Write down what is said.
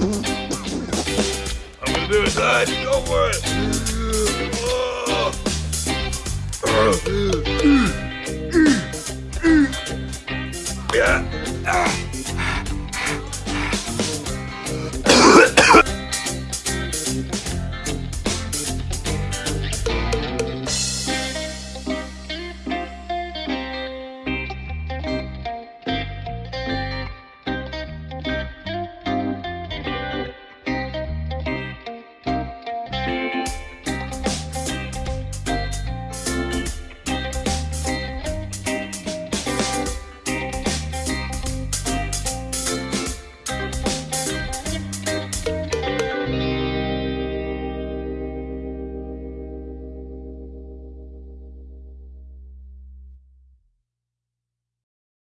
I'm gonna do it, son. Go for it.